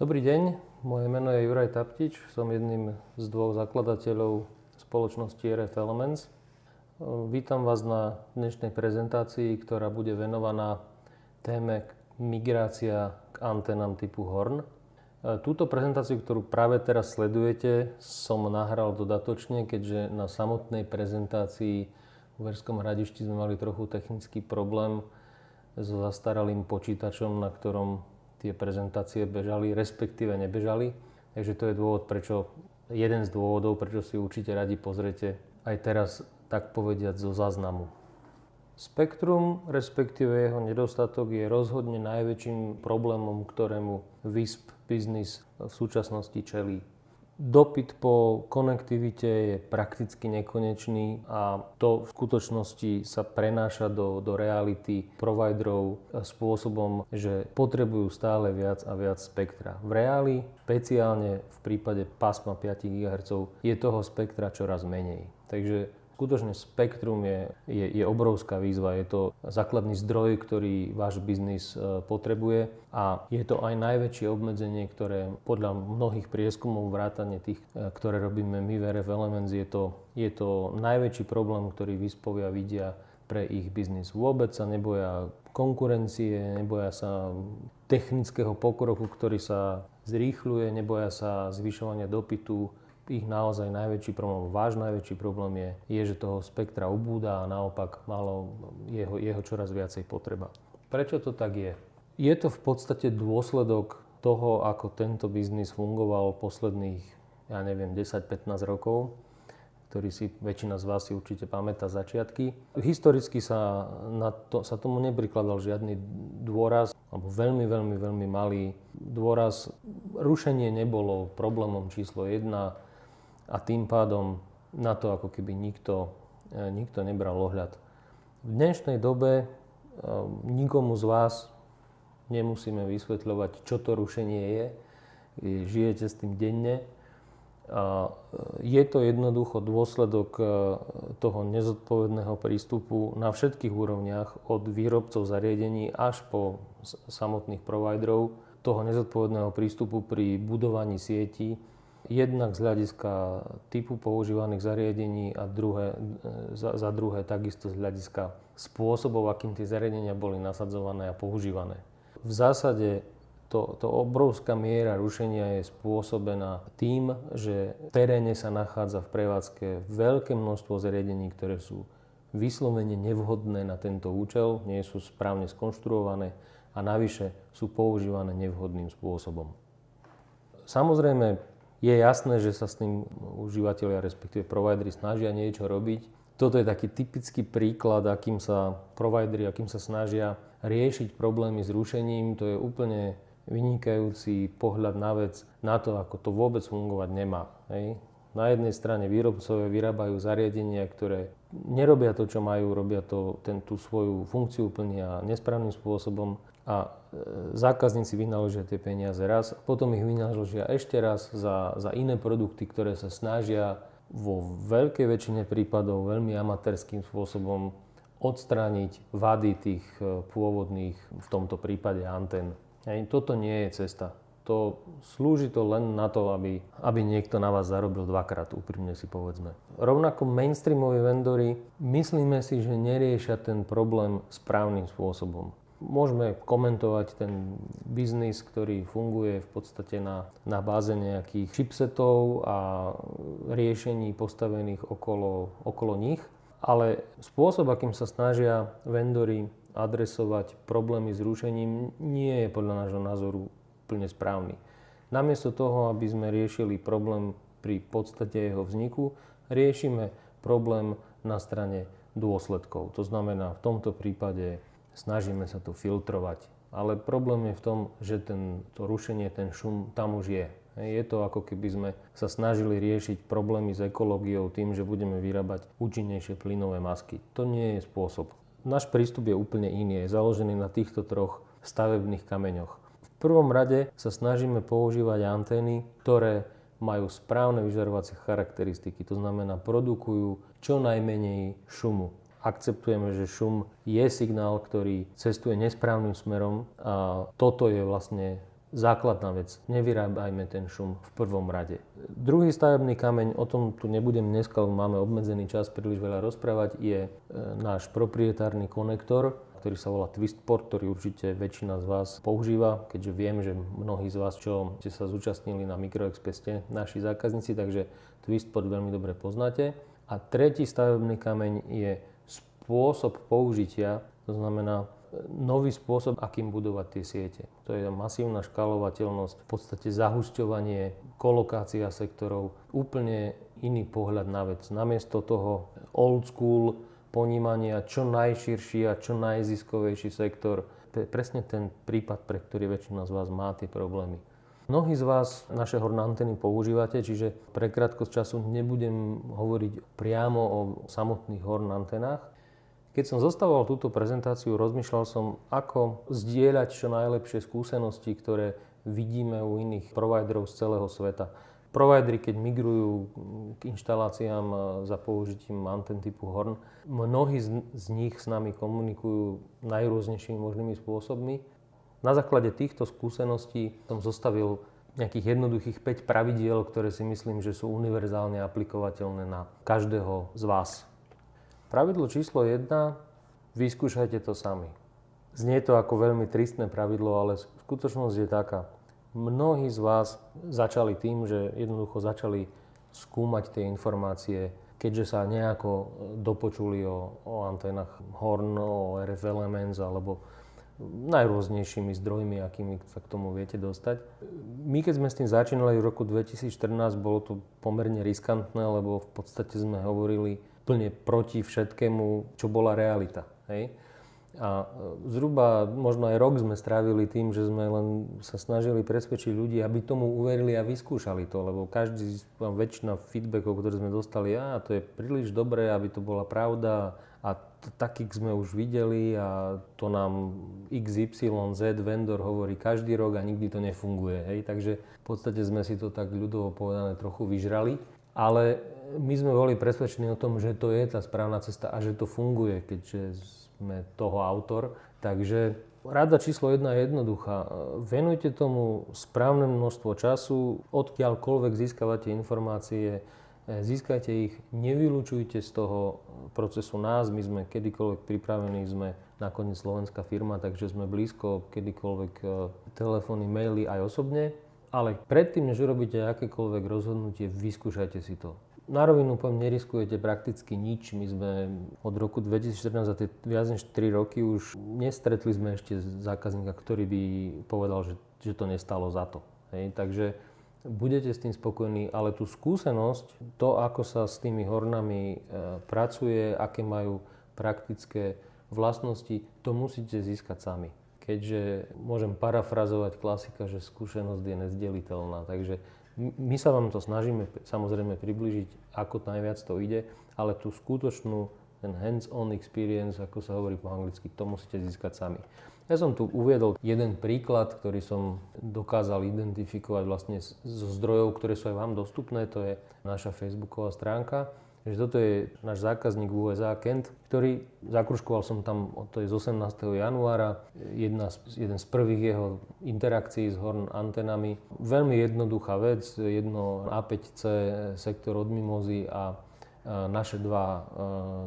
Dobrý deň, moje meno je Juraj Taptič, som jedným z dvoch zakladateľov spoločnosti RF Elements. Vítam vás na dnešnej prezentácii, ktorá bude venovaná téme migrácia k antenám typu Horn. Túto prezentáciu, ktorú práve teraz sledujete, som nahral dodatočne, keďže na samotnej prezentácii v Verskom hradišti sme mali trochu technický problém so zastaralým počítačom, na ktorom tie prezentácie bežali, respektíve nebežali. Takže to je dôvod, prečo, jeden z dôvodov, prečo si určite radi pozrete aj teraz, tak povediať, zo záznamu. Spektrum, respektíve jeho nedostatok, je rozhodne najväčším problémom, ktorému WISP Business v súčasnosti čelí. Dopyt po konektivite je prakticky nekonečný a to v skutočnosti sa prenáša do, do reality providerov spôsobom, že potrebujú stále viac a viac spektra. V reáli, špeciálne v prípade pásma 5 GHz, je toho spektra čoraz menej. Takže skutočne spektrum je, je, je obrovská výzva. Je to základný zdroj, ktorý váš biznis e, potrebuje a je to aj najväčšie obmedzenie, ktoré podľa mnohých prieskumov vrátane tých, e, ktoré robíme my v RF Elements, je to, je to najväčší problém, ktorý vyspovia vidia pre ich biznis. Vôbec sa neboja konkurencie, neboja sa technického pokroku, ktorý sa zrýchľuje, neboja sa zvyšovania dopytu ich naozaj najväčší problém, váš najväčší problém je, je, že toho spektra ubúda a naopak malo jeho, jeho čoraz viacej potreba. Prečo to tak je? Je to v podstate dôsledok toho, ako tento biznis fungoval posledných, ja neviem, 10-15 rokov, ktorý si väčšina z vás si určite pamätá začiatky. Historicky sa, na to, sa tomu neprikladal žiadny dôraz, alebo veľmi, veľmi, veľmi malý dôraz. Rušenie nebolo problémom číslo jedna a tým pádom na to ako keby nikto, e, nikto nebral ohľad. V dnešnej dobe e, nikomu z vás nemusíme vysvetľovať, čo to rušenie je. Žijete s tým denne. E, je to jednoducho dôsledok toho nezodpovedného prístupu na všetkých úrovniach, od výrobcov zariadení až po samotných providerov, toho nezodpovedného prístupu pri budovaní sietí, Jednak z hľadiska typu používaných zariadení a druhé, za, za druhé takisto z hľadiska spôsobov, akým tie zariadenia boli nasadzované a používané. V zásade to, to obrovská miera rušenia je spôsobená tým, že v teréne sa nachádza v prevádzke veľké množstvo zariadení, ktoré sú vyslovene nevhodné na tento účel, nie sú správne skonštruované a navyše sú používané nevhodným spôsobom. Samozrejme, je jasné, že sa s tým užívateľia, respektíve providery snažia niečo robiť. Toto je taký typický príklad, akým sa providery, akým sa snažia riešiť problémy s rušením. To je úplne vynikajúci pohľad na vec, na to, ako to vôbec fungovať nemá. Hej. Na jednej strane výrobcovia vyrábajú zariadenia, ktoré nerobia to, čo majú, robia to, ten, tú svoju funkciu plnia nesprávnym spôsobom a zákazníci vynaložia tie peniaze raz a potom ich vynaložia ešte raz za, za iné produkty, ktoré sa snažia vo veľkej väčšine prípadov veľmi amatérským spôsobom odstrániť vady tých e, pôvodných, v tomto prípade antén. Toto nie je cesta. To slúži to len na to, aby, aby niekto na vás zarobil dvakrát, úprimne si povedzme. Rovnako mainstreamoví vendory, myslíme si, že neriešia ten problém správnym spôsobom. Môžeme komentovať ten biznis, ktorý funguje v podstate na, na báze nejakých chipsetov a riešení postavených okolo, okolo nich, ale spôsob, akým sa snažia vendory adresovať problémy s rušením, nie je podľa nášho názoru úplne správny. Namiesto toho, aby sme riešili problém pri podstate jeho vzniku, riešime problém na strane dôsledkov. To znamená, v tomto prípade snažíme sa to filtrovať. Ale problém je v tom, že ten, to rušenie, ten šum tam už je. Je to ako keby sme sa snažili riešiť problémy s ekológiou tým, že budeme vyrábať účinnejšie plynové masky. To nie je spôsob. Náš prístup je úplne iný, je založený na týchto troch stavebných kameňoch. V prvom rade sa snažíme používať antény, ktoré majú správne vyžarovacie charakteristiky, to znamená produkujú čo najmenej šumu akceptujeme, že šum je signál, ktorý cestuje nesprávnym smerom a toto je vlastne základná vec. Nevyrábajme ten šum v prvom rade. Druhý stavebný kameň, o tom tu nebudem dneska, máme obmedzený čas príliš veľa rozprávať, je e, náš proprietárny konektor, ktorý sa volá Twistport, ktorý určite väčšina z vás používa, keďže viem, že mnohí z vás, čo ste sa zúčastnili na Microexpress, naši zákazníci, takže Twistport veľmi dobre poznáte. A tretí stavebný kameň je spôsob použitia, to znamená nový spôsob, akým budovať tie siete. To je masívna škalovateľnosť, v podstate zahusťovanie, kolokácia sektorov, úplne iný pohľad na vec. Namiesto toho old school ponímania, čo najširší a čo najziskovejší sektor, to je presne ten prípad, pre ktorý väčšina z vás má tie problémy. Mnohí z vás naše horné antény používate, čiže pre krátkosť času nebudem hovoriť priamo o samotných horn antenách, keď som zostavoval túto prezentáciu, rozmýšľal som, ako zdieľať čo najlepšie skúsenosti, ktoré vidíme u iných providerov z celého sveta. Providery, keď migrujú k inštaláciám za použitím anten typu Horn, mnohí z, z nich s nami komunikujú najrôznejšími možnými spôsobmi. Na základe týchto skúseností som zostavil nejakých jednoduchých 5 pravidiel, ktoré si myslím, že sú univerzálne aplikovateľné na každého z vás. Pravidlo číslo 1. Vyskúšajte to sami. Znie to ako veľmi tristné pravidlo, ale skutočnosť je taká. Mnohí z vás začali tým, že jednoducho začali skúmať tie informácie, keďže sa nejako dopočuli o, o anténach Horn, o RF Elements alebo najrôznejšími zdrojmi, akými sa k tomu viete dostať. My keď sme s tým začínali v roku 2014, bolo to pomerne riskantné, lebo v podstate sme hovorili úplne proti všetkému, čo bola realita. Hej? A e, zhruba možno aj rok sme strávili tým, že sme len sa snažili presvedčiť ľudí, aby tomu uverili a vyskúšali to, lebo každý, väčšina feedbackov, ktoré sme dostali, a to je príliš dobré, aby to bola pravda a takých sme už videli a to nám XYZ vendor hovorí každý rok a nikdy to nefunguje. Hej? Takže v podstate sme si to tak ľudovo povedané trochu vyžrali. Ale my sme boli presvedčení o tom, že to je tá správna cesta a že to funguje, keďže sme toho autor. Takže rada číslo jedna je jednoduchá. Venujte tomu správne množstvo času, odkiaľkoľvek získavate informácie, získajte ich, nevylučujte z toho procesu nás, my sme kedykoľvek pripravení, sme nakoniec slovenská firma, takže sme blízko kedykoľvek e, telefóny, maily aj osobne. Ale predtým, než urobíte akékoľvek rozhodnutie, vyskúšajte si to. Na rovinu poviem, neriskujete prakticky nič. My sme od roku 2014 za tie viac než 3 roky už nestretli sme ešte zákazníka, ktorý by povedal, že, že to nestalo za to. Hej? Takže budete s tým spokojní, ale tú skúsenosť, to ako sa s tými hornami e, pracuje, aké majú praktické vlastnosti, to musíte získať sami. Keďže môžem parafrazovať klasika, že skúsenosť je nezdeliteľná. Takže my sa vám to snažíme samozrejme približiť, ako najviac to ide, ale tú skutočnú, ten hands-on experience, ako sa hovorí po anglicky, to musíte získať sami. Ja som tu uviedol jeden príklad, ktorý som dokázal identifikovať vlastne zo zdrojov, ktoré sú aj vám dostupné, to je naša facebooková stránka že toto je náš zákazník v USA, Kent, ktorý, zakruškoval som tam, to je z 18. januára, jedna z, jeden z prvých jeho interakcií s Horn antenami. Veľmi jednoduchá vec, jedno A5C sektor od mimozy a naše dva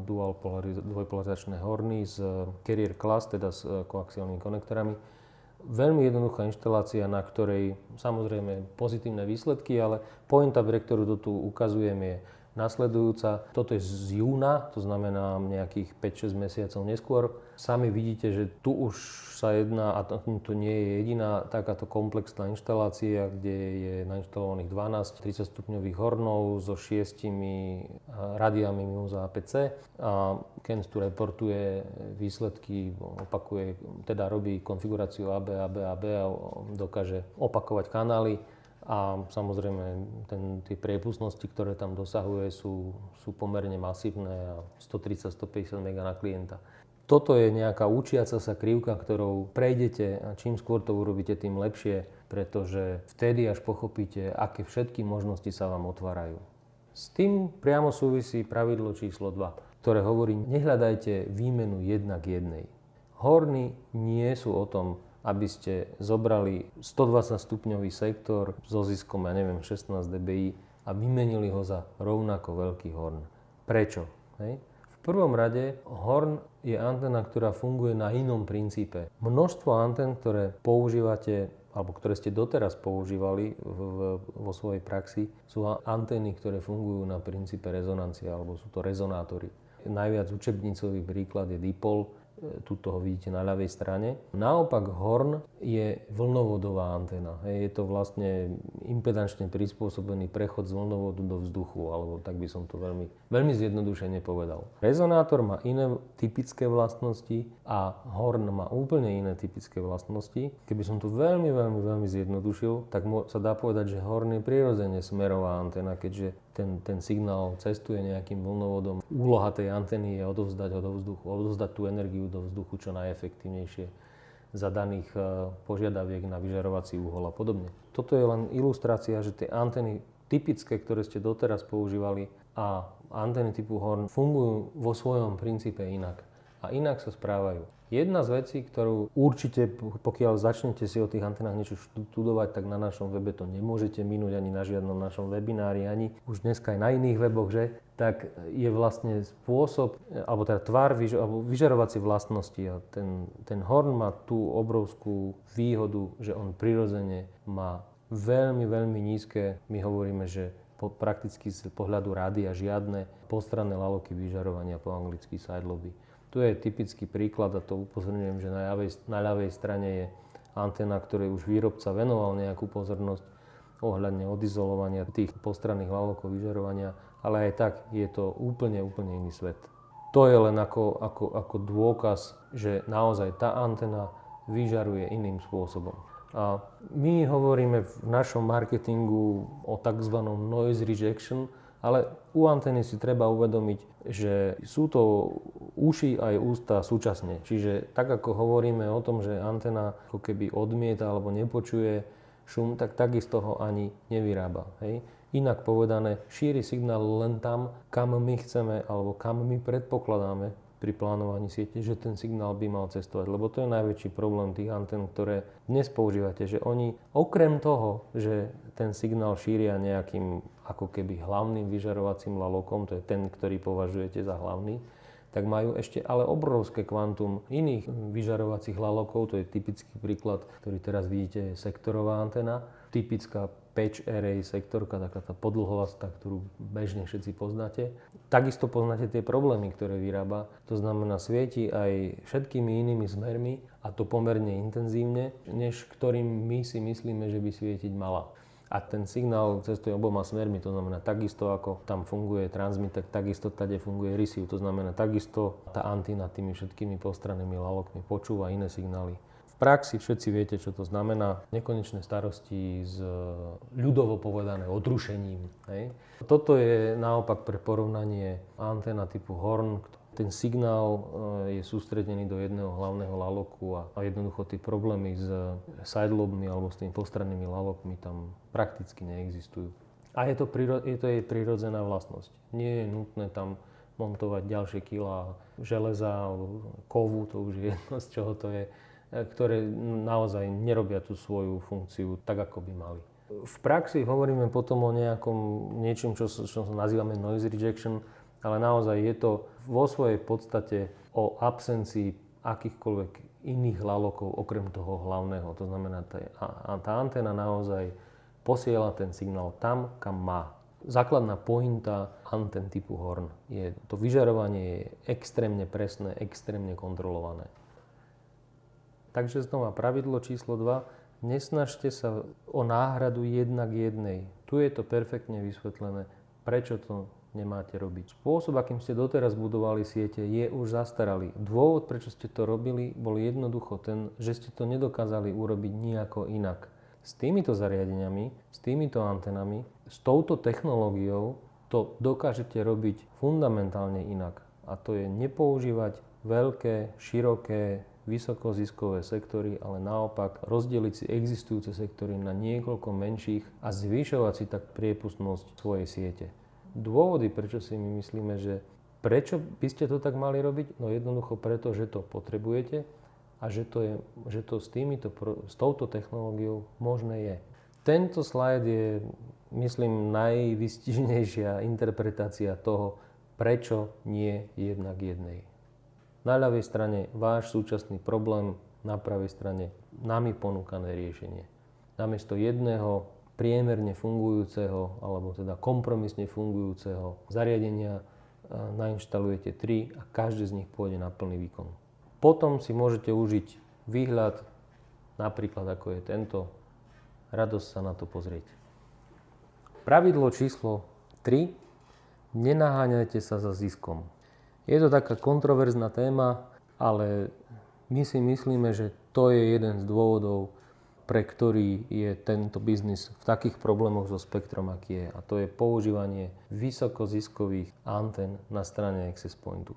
dual dvojpolarizačné horny z Carrier Class, teda s e, koaxiálnymi konektorami. Veľmi jednoduchá inštalácia, na ktorej samozrejme pozitívne výsledky, ale pointa, pre ktorú to tu ukazujem je nasledujúca. Toto je z júna, to znamená nejakých 5-6 mesiacov neskôr. Sami vidíte, že tu už sa jedná, a to, to nie je jediná takáto komplexná inštalácia, kde je nainštalovaných 12 30 stupňových hornov so šiestimi radiami mimo APC. A Ken tu reportuje výsledky, opakuje, teda robí konfiguráciu AB, AB, AB a dokáže opakovať kanály a samozrejme ten, tie priepustnosti, ktoré tam dosahuje, sú, sú pomerne masívne a 130-150 MB na klienta. Toto je nejaká učiaca sa krivka, ktorou prejdete a čím skôr to urobíte, tým lepšie, pretože vtedy až pochopíte, aké všetky možnosti sa vám otvárajú. S tým priamo súvisí pravidlo číslo 2, ktoré hovorí, nehľadajte výmenu jedna k jednej. Horny nie sú o tom aby ste zobrali 120 stupňový sektor so ziskom, ja neviem, 16 dBi a vymenili ho za rovnako veľký horn. Prečo? Hej? V prvom rade horn je antena, ktorá funguje na inom princípe. Množstvo anten, ktoré používate alebo ktoré ste doteraz používali v, v, vo svojej praxi, sú antény, ktoré fungujú na princípe rezonancie, alebo sú to rezonátory. Najviac učebnicový príklad je dipol, tuto ho vidíte na ľavej strane. Naopak horn je vlnovodová anténa. Je to vlastne impedančne prispôsobený prechod z vlnovodu do vzduchu, alebo tak by som to veľmi, veľmi zjednodušene povedal. Rezonátor má iné typické vlastnosti a horn má úplne iné typické vlastnosti. Keby som to veľmi, veľmi, veľmi zjednodušil, tak sa dá povedať, že horn je prirodzene smerová anténa, keďže ten, ten signál cestuje nejakým vlnovodom. Úloha tej antény je odovzdať ho do vzduchu, odovzdať tú energiu do vzduchu čo najefektívnejšie za daných e, požiadaviek na vyžarovací úhol a podobne. Toto je len ilustrácia, že tie antény typické, ktoré ste doteraz používali a antény typu Horn fungujú vo svojom princípe inak a inak sa správajú. Jedna z vecí, ktorú určite, pokiaľ začnete si o tých antenách niečo študovať, tak na našom webe to nemôžete minúť ani na žiadnom našom webinári, ani už dneska aj na iných weboch, že? Tak je vlastne spôsob, alebo teda tvár, alebo vyžarovacie vlastnosti. A ten, ten horn má tú obrovskú výhodu, že on prirodzene má veľmi, veľmi nízke, my hovoríme, že po, prakticky z pohľadu rádia žiadne postranné laloky vyžarovania po anglicky side lobby. Tu je typický príklad a to upozorňujem, že na ľavej, na ľavej strane je antena, ktorej už výrobca venoval nejakú pozornosť ohľadne odizolovania tých postranných lalokov vyžarovania, ale aj tak je to úplne, úplne iný svet. To je len ako, ako, ako dôkaz, že naozaj tá antena vyžaruje iným spôsobom. A my hovoríme v našom marketingu o tzv. noise rejection, ale u antény si treba uvedomiť, že sú to uši aj ústa súčasne. Čiže tak ako hovoríme o tom, že antena ako keby odmieta alebo nepočuje šum, tak takisto ho ani nevyrába. Hej? Inak povedané, šíri signál len tam, kam my chceme alebo kam my predpokladáme pri plánovaní siete, že ten signál by mal cestovať. Lebo to je najväčší problém tých antén, ktoré dnes používate, že oni okrem toho, že ten signál šíria nejakým ako keby hlavným vyžarovacím lalokom, to je ten, ktorý považujete za hlavný, tak majú ešte ale obrovské kvantum iných vyžarovacích lalokov, to je typický príklad, ktorý teraz vidíte, je sektorová antena, typická patch array sektorka, taká tá podlhovastá, ktorú bežne všetci poznáte. Takisto poznáte tie problémy, ktoré vyrába. To znamená, svieti aj všetkými inými smermi a to pomerne intenzívne, než ktorým my si myslíme, že by svietiť mala. A ten signál cestuje oboma smermi, to znamená takisto ako tam funguje transmitter, takisto tade funguje receive, to znamená takisto tá antina tými všetkými postrannými lalokmi počúva iné signály praxi všetci viete, čo to znamená. Nekonečné starosti s ľudovo povedané odrušením. Hej. Toto je naopak pre porovnanie anténa typu Horn. Ten signál e, je sústredený do jedného hlavného laloku a, jednoducho tie problémy s sidelobmi alebo s tými postrannými lalokmi tam prakticky neexistujú. A je to, je to jej prirodzená vlastnosť. Nie je nutné tam montovať ďalšie kila železa alebo kovu, to už je jedno, z čoho to je ktoré naozaj nerobia tú svoju funkciu tak, ako by mali. V praxi hovoríme potom o nejakom niečom, čo, čo nazývame noise rejection, ale naozaj je to vo svojej podstate o absencii akýchkoľvek iných lalokov okrem toho hlavného. To znamená, tá, tá anténa naozaj posiela ten signál tam, kam má. Základná pointa antén typu Horn je, to vyžarovanie je extrémne presné, extrémne kontrolované. Takže znova pravidlo číslo 2. Nesnažte sa o náhradu jednak jednej. Tu je to perfektne vysvetlené, prečo to nemáte robiť. Spôsob, akým ste doteraz budovali siete, je už zastaralý. Dôvod, prečo ste to robili, bol jednoducho ten, že ste to nedokázali urobiť nejako inak. S týmito zariadeniami, s týmito antenami, s touto technológiou to dokážete robiť fundamentálne inak. A to je nepoužívať veľké, široké, vysokoziskové sektory, ale naopak rozdeliť si existujúce sektory na niekoľko menších a zvyšovať si tak priepustnosť svojej siete. Dôvody, prečo si my myslíme, že prečo by ste to tak mali robiť? No jednoducho preto, že to potrebujete a že to, je, že to s, týmito, s touto technológiou možné je. Tento slajd je, myslím, najvystižnejšia interpretácia toho, prečo nie jednak jednej. Na ľavej strane váš súčasný problém, na pravej strane nami ponúkané riešenie. Namiesto jedného priemerne fungujúceho, alebo teda kompromisne fungujúceho zariadenia nainštalujete tri a každý z nich pôjde na plný výkon. Potom si môžete užiť výhľad, napríklad ako je tento, radosť sa na to pozrieť. Pravidlo číslo 3. Nenaháňajte sa za ziskom. Je to taká kontroverzná téma, ale my si myslíme, že to je jeden z dôvodov, pre ktorý je tento biznis v takých problémoch so spektrom, aký je. A to je používanie vysokoziskových antén na strane access pointu.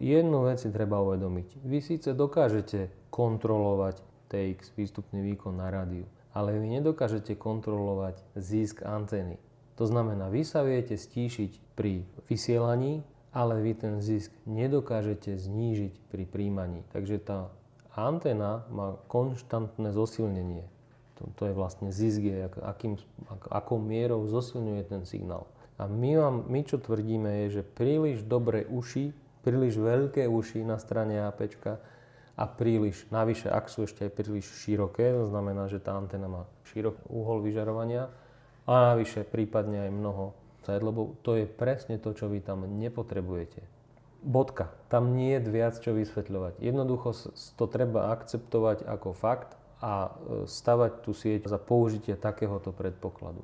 Jednu vec si treba uvedomiť. Vy síce dokážete kontrolovať TX, výstupný výkon na rádiu, ale vy nedokážete kontrolovať zisk antény. To znamená, vy sa viete stíšiť pri vysielaní, ale vy ten zisk nedokážete znížiť pri príjmaní. Takže tá anténa má konštantné zosilnenie. To, to je vlastne zisk, je, akým, ak, akou mierou zosilňuje ten signál. A my, vám, my čo tvrdíme je, že príliš dobré uši, príliš veľké uši na strane AP a príliš, navyše, ak sú ešte aj príliš široké, to znamená, že tá anténa má široký uhol vyžarovania a navyše prípadne aj mnoho lebo to je presne to, čo vy tam nepotrebujete. Bodka. Tam nie je viac čo vysvetľovať. Jednoducho to treba akceptovať ako fakt a e, stavať tú sieť za použitie takéhoto predpokladu.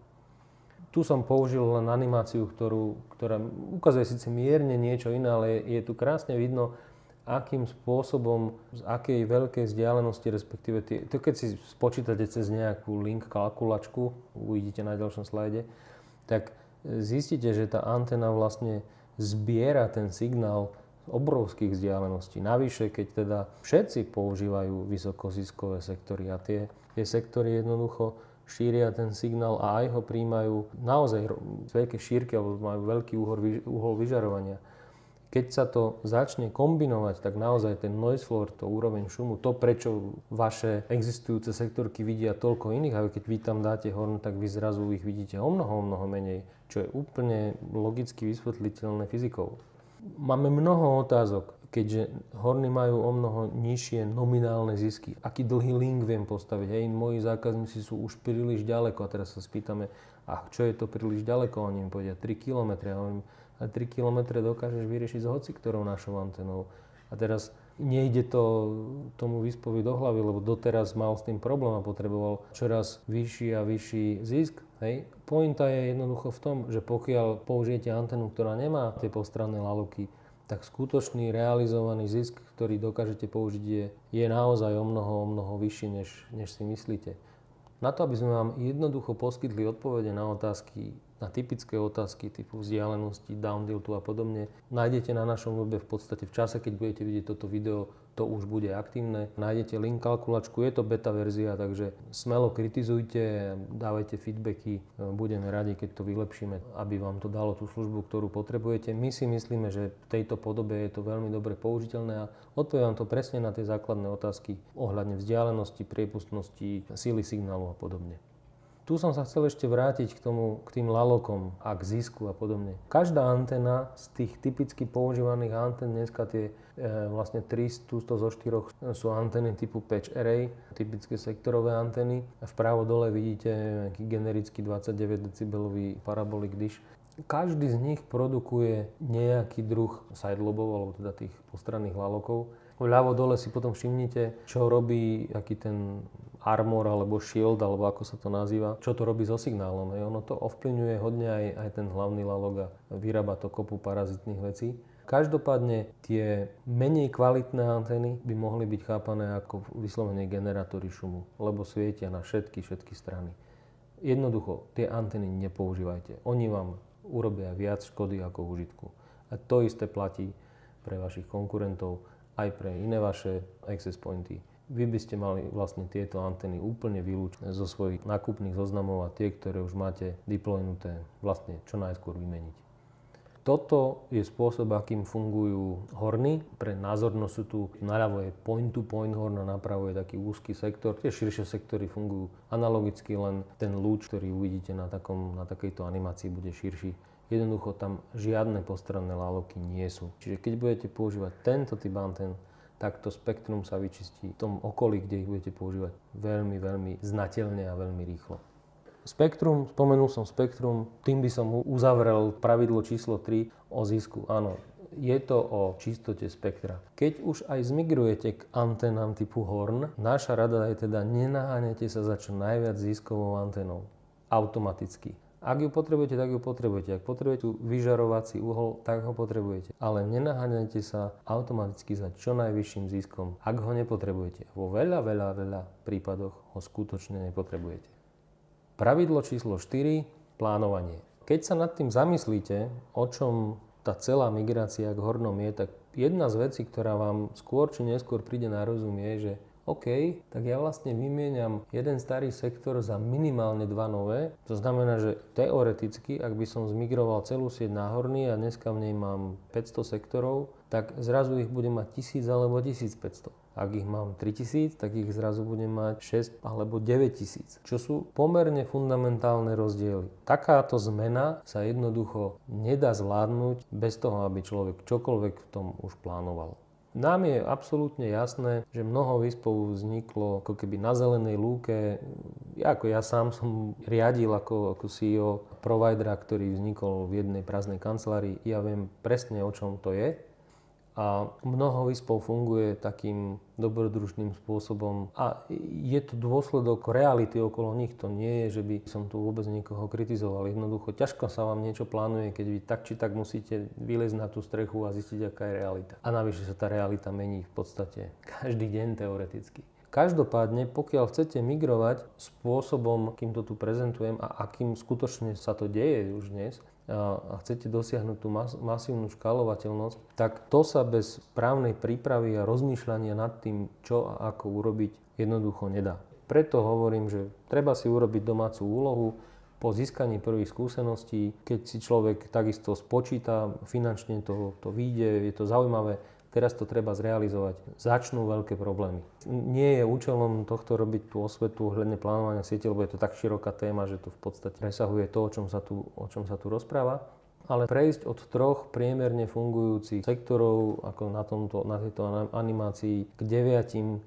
Tu som použil len animáciu, ktorú, ktorá ukazuje síce mierne niečo iné, ale je, je tu krásne vidno, akým spôsobom, z akej veľkej vzdialenosti, respektíve tie, to keď si spočítate cez nejakú link kalkulačku, uvidíte na ďalšom slajde, tak zistíte, že tá antena vlastne zbiera ten signál z obrovských vzdialeností. Navyše, keď teda všetci používajú vysokoziskové sektory a tie, tie sektory jednoducho šíria ten signál a aj ho príjmajú naozaj z veľké šírky alebo majú veľký uhol, uhol vyžarovania. Keď sa to začne kombinovať, tak naozaj ten noise floor, to úroveň šumu, to prečo vaše existujúce sektorky vidia toľko iných, a keď vy tam dáte horn, tak vy zrazu ich vidíte o mnoho, o mnoho menej, čo je úplne logicky vysvetliteľné fyzikou. Máme mnoho otázok, keďže horny majú o mnoho nižšie nominálne zisky. Aký dlhý link viem postaviť? Hej, moji zákazníci sú už príliš ďaleko a teraz sa spýtame, a čo je to príliš ďaleko? Oni im povedia 3 km. Ja hovorím, a 3 km dokážeš vyriešiť s hoci ktorou našou antenou. A teraz nejde to tomu vyspovi do hlavy, lebo doteraz mal s tým problém a potreboval čoraz vyšší a vyšší zisk. Hej. Pointa je jednoducho v tom, že pokiaľ použijete antenu, ktorá nemá tie postranné laluky, tak skutočný realizovaný zisk, ktorý dokážete použiť, je, je naozaj o mnoho, o mnoho vyšší, než, než si myslíte. Na to, aby sme vám jednoducho poskytli odpovede na otázky, na typické otázky typu vzdialenosti, downtiltu a podobne. Nájdete na našom webe v podstate v čase, keď budete vidieť toto video, to už bude aktívne. Nájdete link kalkulačku, je to beta verzia, takže smelo kritizujte, dávajte feedbacky, budeme radi, keď to vylepšíme, aby vám to dalo tú službu, ktorú potrebujete. My si myslíme, že v tejto podobe je to veľmi dobre použiteľné a odpoviem vám to presne na tie základné otázky ohľadne vzdialenosti, priepustnosti, síly signálu a podobne. Tu som sa chcel ešte vrátiť k, tomu, k tým lalokom a k zisku a podobne. Každá antena z tých typicky používaných antén, dneska tie e, vlastne 300 zo 4 sú antény typu patch array, typické sektorové antény. Vpravo dole vidíte nejaký generický 29 dB parabolic dish. Každý z nich produkuje nejaký druh sidelobov, alebo teda tých postranných lalokov. Vľavo dole si potom všimnite, čo robí aký ten armor alebo shield, alebo ako sa to nazýva, čo to robí so signálom. Hej. Ono to ovplyvňuje hodne aj, aj ten hlavný lalog a vyrába to kopu parazitných vecí. Každopádne tie menej kvalitné antény by mohli byť chápané ako vyslovene generátory šumu, lebo svietia na všetky, všetky strany. Jednoducho, tie antény nepoužívajte. Oni vám urobia viac škody ako užitku. A to isté platí pre vašich konkurentov, aj pre iné vaše access pointy. Vy by ste mali vlastne tieto antény úplne vylúčiť zo svojich nákupných zoznamov a tie, ktoré už máte deploynuté, vlastne čo najskôr vymeniť. Toto je spôsob, akým fungujú horny. Pre názornosť sú tu naľavo je point-to-point horn a napravo je taký úzky sektor. Tie širšie sektory fungujú analogicky, len ten lúč, ktorý uvidíte na, takom, na takejto animácii, bude širší. Jednoducho tam žiadne postranné laloky nie sú. Čiže keď budete používať tento typ antén, tak to spektrum sa vyčistí v tom okolí, kde ich budete používať veľmi, veľmi znateľne a veľmi rýchlo. Spektrum, spomenul som spektrum, tým by som uzavrel pravidlo číslo 3 o zisku. Áno, je to o čistote spektra. Keď už aj zmigrujete k antenám typu Horn, naša rada je teda nenaháňajte sa za čo najviac ziskovou antenou. Automaticky. Ak ju potrebujete, tak ju potrebujete. Ak potrebujete vyžarovací uhol, tak ho potrebujete. Ale nenaháňajte sa automaticky za čo najvyšším ziskom, ak ho nepotrebujete. Vo veľa, veľa, veľa prípadoch ho skutočne nepotrebujete. Pravidlo číslo 4. Plánovanie. Keď sa nad tým zamyslíte, o čom tá celá migrácia k hornom je, tak jedna z vecí, ktorá vám skôr či neskôr príde na rozum je, že OK, tak ja vlastne vymieňam jeden starý sektor za minimálne dva nové. To znamená, že teoreticky, ak by som zmigroval celú sieť na horný a dneska v nej mám 500 sektorov, tak zrazu ich budem mať 1000 alebo 1500. Ak ich mám 3000, tak ich zrazu budem mať 6 alebo 9000, čo sú pomerne fundamentálne rozdiely. Takáto zmena sa jednoducho nedá zvládnuť bez toho, aby človek čokoľvek v tom už plánoval. Nám je absolútne jasné, že mnoho výspov vzniklo ako keby na zelenej lúke. Ja ako ja sám som riadil ako, ako CEO providera, ktorý vznikol v jednej prázdnej kancelárii. Ja viem presne, o čom to je a mnoho výspov funguje takým dobrodružným spôsobom a je to dôsledok reality okolo nich. To nie je, že by som tu vôbec niekoho kritizoval. Jednoducho ťažko sa vám niečo plánuje, keď vy tak či tak musíte vylezť na tú strechu a zistiť, aká je realita. A navyše sa tá realita mení v podstate každý deň teoreticky. Každopádne, pokiaľ chcete migrovať spôsobom, akým to tu prezentujem a akým skutočne sa to deje už dnes, a chcete dosiahnuť tú mas- masívnu škálovateľnosť, tak to sa bez právnej prípravy a rozmýšľania nad tým, čo a ako urobiť, jednoducho nedá. Preto hovorím, že treba si urobiť domácu úlohu, po získaní prvých skúseností, keď si človek takisto spočíta, finančne to, to vyjde, je to zaujímavé, Teraz to treba zrealizovať. Začnú veľké problémy. Nie je účelom tohto robiť tú osvetu ohľadne plánovania siete, lebo je to tak široká téma, že to v podstate presahuje to, o čom sa tu, o čom sa tu rozpráva. Ale prejsť od troch priemerne fungujúcich sektorov, ako na, tomto, na tejto animácii, k deviatim e,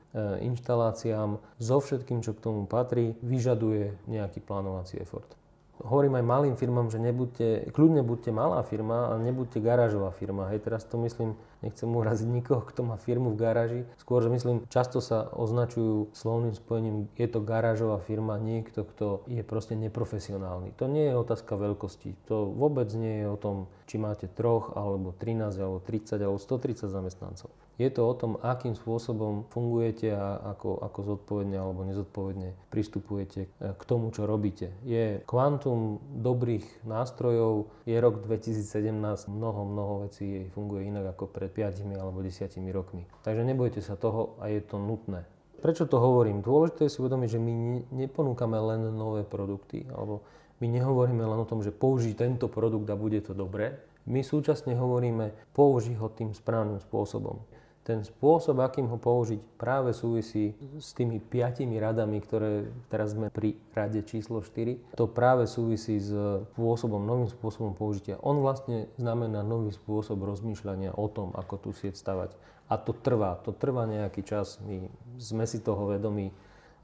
inštaláciám so všetkým, čo k tomu patrí, vyžaduje nejaký plánovací effort hovorím aj malým firmám, že nebuďte, kľudne buďte malá firma a nebuďte garážová firma. Hej, teraz to myslím, nechcem uraziť nikoho, kto má firmu v garáži. Skôr, že myslím, často sa označujú slovným spojením, je to garážová firma, niekto, kto je proste neprofesionálny. To nie je otázka veľkosti. To vôbec nie je o tom, či máte troch, alebo 13, alebo 30, alebo 130 zamestnancov. Je to o tom, akým spôsobom fungujete a ako, ako zodpovedne alebo nezodpovedne pristupujete k tomu, čo robíte. Je kvantum dobrých nástrojov, je rok 2017, mnoho, mnoho vecí funguje inak ako pred 5 alebo 10 rokmi. Takže nebojte sa toho a je to nutné. Prečo to hovorím? Dôležité je si uvedomiť, že my neponúkame len nové produkty, alebo my nehovoríme len o tom, že použij tento produkt a bude to dobré. My súčasne hovoríme, použij ho tým správnym spôsobom ten spôsob, akým ho použiť, práve súvisí s tými piatimi radami, ktoré teraz sme pri rade číslo 4. To práve súvisí s spôsobom, novým spôsobom použitia. On vlastne znamená nový spôsob rozmýšľania o tom, ako tú sieť stavať. A to trvá, to trvá nejaký čas, my sme si toho vedomí.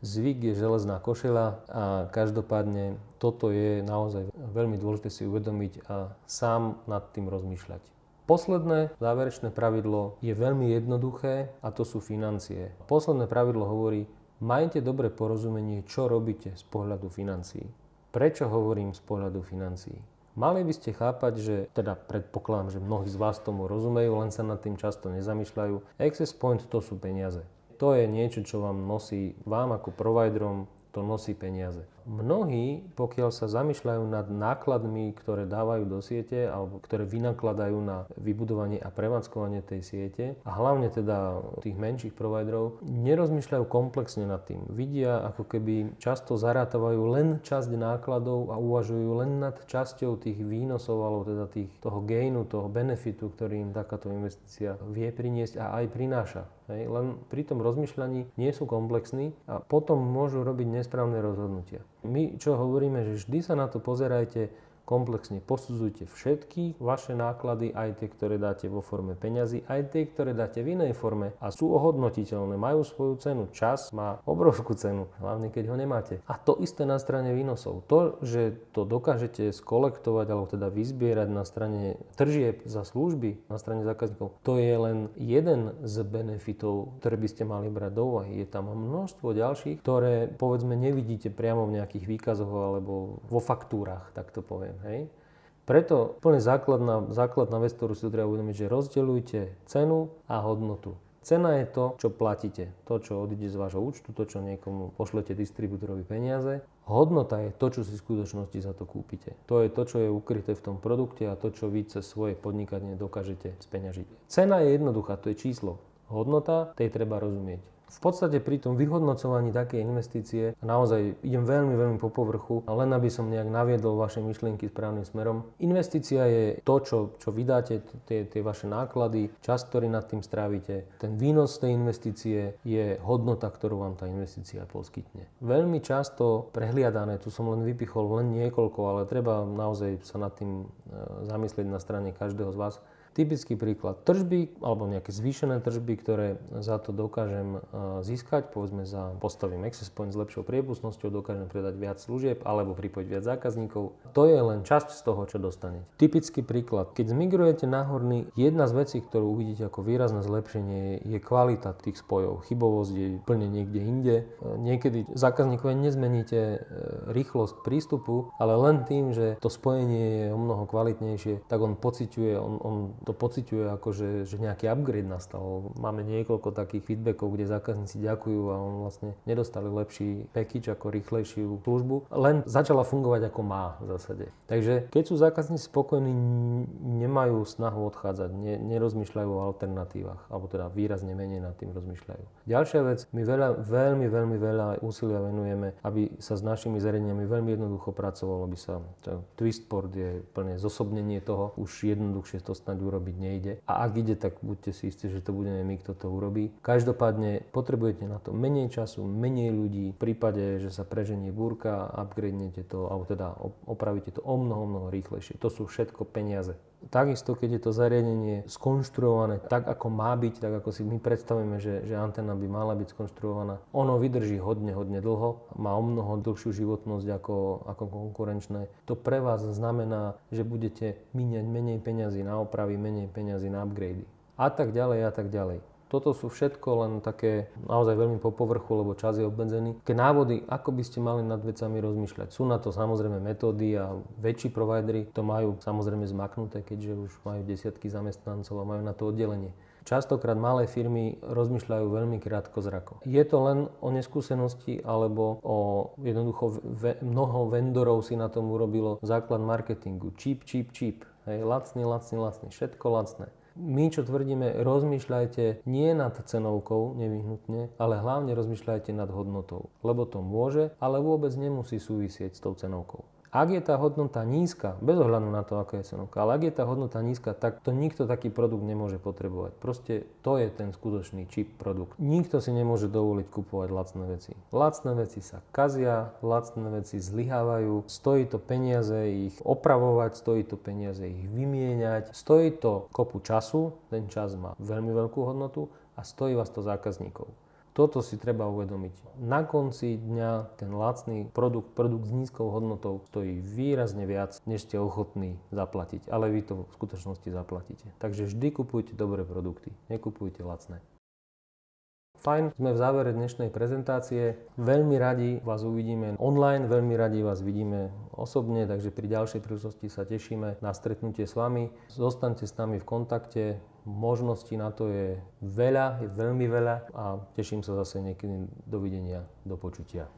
Zvyk je železná košela a každopádne toto je naozaj veľmi dôležité si uvedomiť a sám nad tým rozmýšľať. Posledné záverečné pravidlo je veľmi jednoduché a to sú financie. Posledné pravidlo hovorí, majte dobre porozumenie, čo robíte z pohľadu financií. Prečo hovorím z pohľadu financií? Mali by ste chápať, že, teda predpokladám, že mnohí z vás tomu rozumejú, len sa nad tým často nezamýšľajú. Access point to sú peniaze. To je niečo, čo vám nosí, vám ako providerom, to nosí peniaze. Mnohí, pokiaľ sa zamýšľajú nad nákladmi, ktoré dávajú do siete alebo ktoré vynakladajú na vybudovanie a prevádzkovanie tej siete a hlavne teda tých menších providerov, nerozmýšľajú komplexne nad tým. Vidia, ako keby často zarátavajú len časť nákladov a uvažujú len nad časťou tých výnosov alebo teda tých, toho gainu, toho benefitu, ktorý im takáto investícia vie priniesť a aj prináša. Hej, len pri tom rozmýšľaní nie sú komplexní a potom môžu robiť nesprávne rozhodnutia. My čo hovoríme, že vždy sa na to pozerajte komplexne posudzujte všetky vaše náklady, aj tie, ktoré dáte vo forme peňazí, aj tie, ktoré dáte v inej forme a sú ohodnotiteľné, majú svoju cenu. Čas má obrovskú cenu, hlavne keď ho nemáte. A to isté na strane výnosov. To, že to dokážete skolektovať alebo teda vyzbierať na strane tržieb za služby, na strane zákazníkov, to je len jeden z benefitov, ktoré by ste mali brať do úvahy. Je tam množstvo ďalších, ktoré povedzme nevidíte priamo v nejakých výkazoch alebo vo faktúrach, tak to poviem. Hej? Preto úplne základná, základná vec, ktorú si treba uvedomiť, že rozdeľujte cenu a hodnotu. Cena je to, čo platíte, to, čo odíde z vášho účtu, to, čo niekomu pošlete distribútorovi peniaze. Hodnota je to, čo si v skutočnosti za to kúpite. To je to, čo je ukryté v tom produkte a to, čo vy cez svoje podnikanie dokážete speňažiť. Cena je jednoduchá, to je číslo. Hodnota, tej treba rozumieť. V podstate pri tom vyhodnocovaní takej investície naozaj idem veľmi, veľmi po povrchu, len aby som nejak naviedol vaše myšlienky správnym smerom. Investícia je to, čo, čo vydáte, tie, tie vaše náklady, čas, ktorý nad tým strávite. Ten výnos tej investície je hodnota, ktorú vám tá investícia poskytne. Veľmi často prehliadané, tu som len vypichol len niekoľko, ale treba naozaj sa nad tým e, zamyslieť na strane každého z vás Typický príklad. Tržby alebo nejaké zvýšené tržby, ktoré za to dokážem e, získať, povedzme za postavím access point s lepšou priepustnosťou, dokážem predať viac služieb alebo pripojiť viac zákazníkov. To je len časť z toho, čo dostanete. Typický príklad. Keď zmigrujete na horný, jedna z vecí, ktorú uvidíte ako výrazné zlepšenie, je kvalita tých spojov. Chybovosť je plne niekde inde. E, niekedy zákazníkov nezmeníte e, rýchlosť prístupu, ale len tým, že to spojenie je o mnoho kvalitnejšie, tak on pociťuje, on, on to pociťuje ako, že, že nejaký upgrade nastal. Máme niekoľko takých feedbackov, kde zákazníci ďakujú a on vlastne nedostali lepší package ako rýchlejšiu službu, len začala fungovať ako má v zásade. Takže keď sú zákazníci spokojní, nemajú snahu odchádzať, ne, nerozmýšľajú o alternatívach, alebo teda výrazne menej nad tým rozmýšľajú. Ďalšia vec, my veľa, veľmi, veľmi veľa úsilia venujeme, aby sa s našimi zariadeniami veľmi jednoducho pracovalo, aby sa Twistport je plne zosobnenie toho, už jednoduchšie to snad urobiť nejde. A ak ide, tak buďte si istí, že to budeme my, kto to urobí. Každopádne potrebujete na to menej času, menej ľudí. V prípade, že sa preženie búrka, upgradenete to, alebo teda opravíte to o mnoho, mnoho rýchlejšie. To sú všetko peniaze. Takisto, keď je to zariadenie skonštruované tak, ako má byť, tak ako si my predstavíme, že, že antena by mala byť skonštruovaná, ono vydrží hodne, hodne dlho, má o mnoho dlhšiu životnosť ako, ako konkurenčné. To pre vás znamená, že budete míňať menej peňazí na opravy, menej peňazí na upgrady. A tak ďalej, a tak ďalej. Toto sú všetko len také naozaj veľmi po povrchu, lebo čas je obmedzený. Také návody, ako by ste mali nad vecami rozmýšľať. Sú na to samozrejme metódy a väčší providery to majú samozrejme zmaknuté, keďže už majú desiatky zamestnancov a majú na to oddelenie. Častokrát malé firmy rozmýšľajú veľmi krátko zrako. Je to len o neskúsenosti alebo o jednoducho ve, mnoho vendorov si na tom urobilo základ marketingu. Cheap, cheap, cheap. Hej, lacný, lacný, lacný. Všetko lacné. My, čo tvrdíme, rozmýšľajte nie nad cenovkou nevyhnutne, ale hlavne rozmýšľajte nad hodnotou. Lebo to môže, ale vôbec nemusí súvisieť s tou cenovkou. Ak je tá hodnota nízka, bez ohľadu na to, aká je cenovka, ale ak je tá hodnota nízka, tak to nikto taký produkt nemôže potrebovať. Proste to je ten skutočný čip produkt. Nikto si nemôže dovoliť kupovať lacné veci. Lacné veci sa kazia, lacné veci zlyhávajú, stojí to peniaze ich opravovať, stojí to peniaze ich vymieňať, stojí to kopu času, ten čas má veľmi veľkú hodnotu a stojí vás to zákazníkov. Toto si treba uvedomiť. Na konci dňa ten lacný produkt, produkt s nízkou hodnotou stojí výrazne viac, než ste ochotní zaplatiť. Ale vy to v skutočnosti zaplatíte. Takže vždy kupujte dobré produkty, nekupujte lacné. Fajn, sme v závere dnešnej prezentácie. Veľmi radi vás uvidíme online, veľmi radi vás vidíme osobne, takže pri ďalšej príležitosti sa tešíme na stretnutie s vami. Zostaňte s nami v kontakte, Možností na to je veľa, je veľmi veľa a teším sa zase niekedy dovidenia, do počutia.